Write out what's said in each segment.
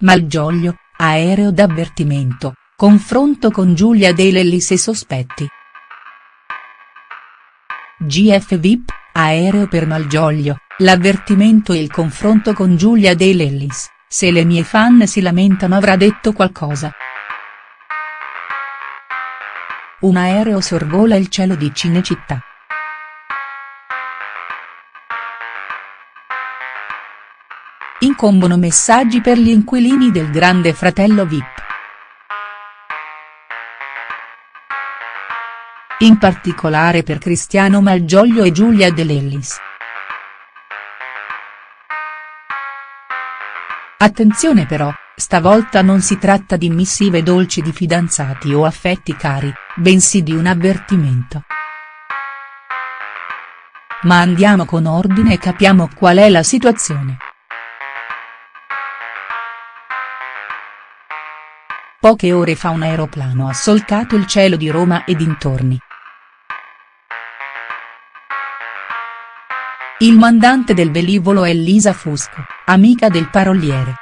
Malgioglio, aereo d'avvertimento, confronto con Giulia De Lellis e sospetti. GF VIP, aereo per Malgioglio, l'avvertimento e il confronto con Giulia De Lellis, se le mie fan si lamentano avrà detto qualcosa. Un aereo sorvola il cielo di Cinecittà. Incombono messaggi per gli inquilini del grande fratello Vip. In particolare per Cristiano Malgioglio e Giulia De Lellis. Attenzione però, stavolta non si tratta di missive dolci di fidanzati o affetti cari, bensì di un avvertimento. Ma andiamo con ordine e capiamo qual è la situazione. Poche ore fa un aeroplano ha solcato il cielo di Roma e dintorni. Il mandante del velivolo è Lisa Fusco, amica del paroliere.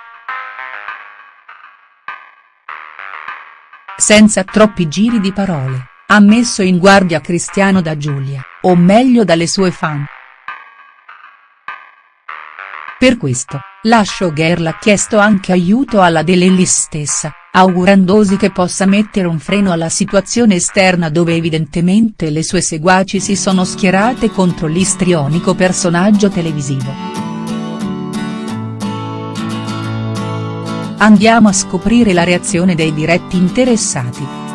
Senza troppi giri di parole, ha messo in guardia Cristiano da Giulia, o meglio dalle sue fan. Per questo, la showgirl ha chiesto anche aiuto alla De Lellis stessa, augurandosi che possa mettere un freno alla situazione esterna dove evidentemente le sue seguaci si sono schierate contro l'istrionico personaggio televisivo. Andiamo a scoprire la reazione dei diretti interessati.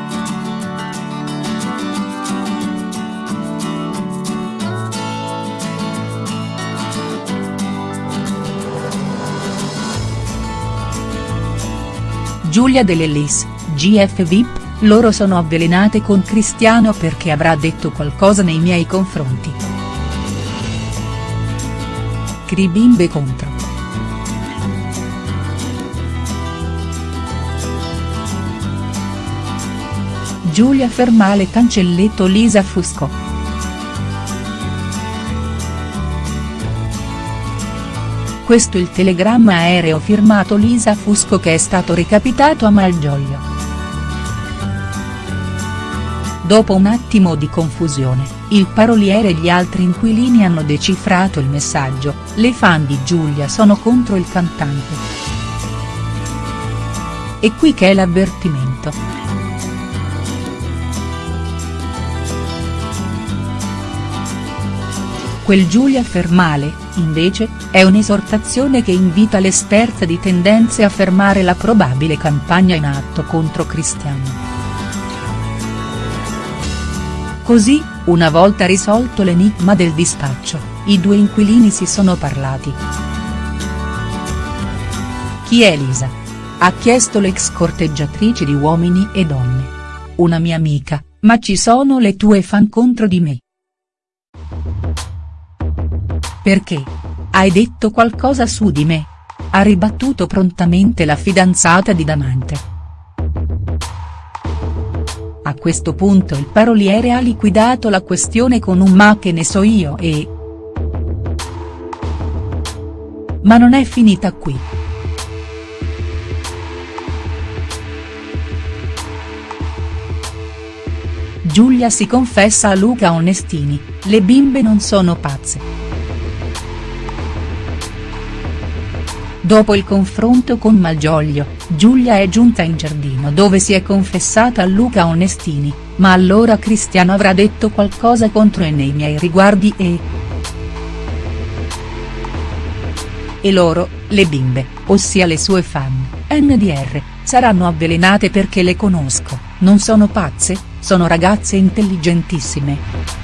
Giulia De Lellis, GF VIP, loro sono avvelenate con Cristiano perché avrà detto qualcosa nei miei confronti. Cribimbe contro. Giulia Fermale Cancelletto Lisa Fusco. Questo il telegramma aereo firmato Lisa Fusco che è stato recapitato a Malgioglio. Dopo un attimo di confusione, il paroliere e gli altri inquilini hanno decifrato il messaggio, le fan di Giulia sono contro il cantante. E qui che è l'avvertimento. Quel Giulia Fermale, invece, è un'esortazione che invita l'esperta di tendenze a fermare la probabile campagna in atto contro Cristiano. Così, una volta risolto l'enigma del dispaccio, i due inquilini si sono parlati. Chi è Elisa? Ha chiesto l'ex corteggiatrice di Uomini e Donne. Una mia amica, ma ci sono le tue fan contro di me. Perché? Hai detto qualcosa su di me? Ha ribattuto prontamente la fidanzata di Damante. A questo punto il paroliere ha liquidato la questione con un ma che ne so io e. Ma non è finita qui. Giulia si confessa a Luca Onestini, le bimbe non sono pazze. Dopo il confronto con Malgioglio, Giulia è giunta in giardino dove si è confessata a Luca Onestini, ma allora Cristiano avrà detto qualcosa contro e nei miei riguardi e. E loro, le bimbe, ossia le sue fan, NDR, saranno avvelenate perché le conosco, non sono pazze, sono ragazze intelligentissime.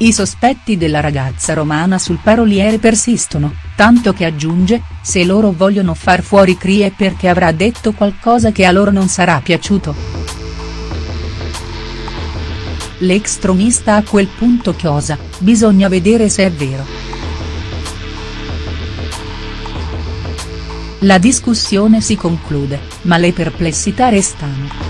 I sospetti della ragazza romana sul paroliere persistono, tanto che aggiunge, se loro vogliono far fuori Crie perché avrà detto qualcosa che a loro non sarà piaciuto. L'ex tronista a quel punto chiosa, bisogna vedere se è vero. La discussione si conclude, ma le perplessità restano.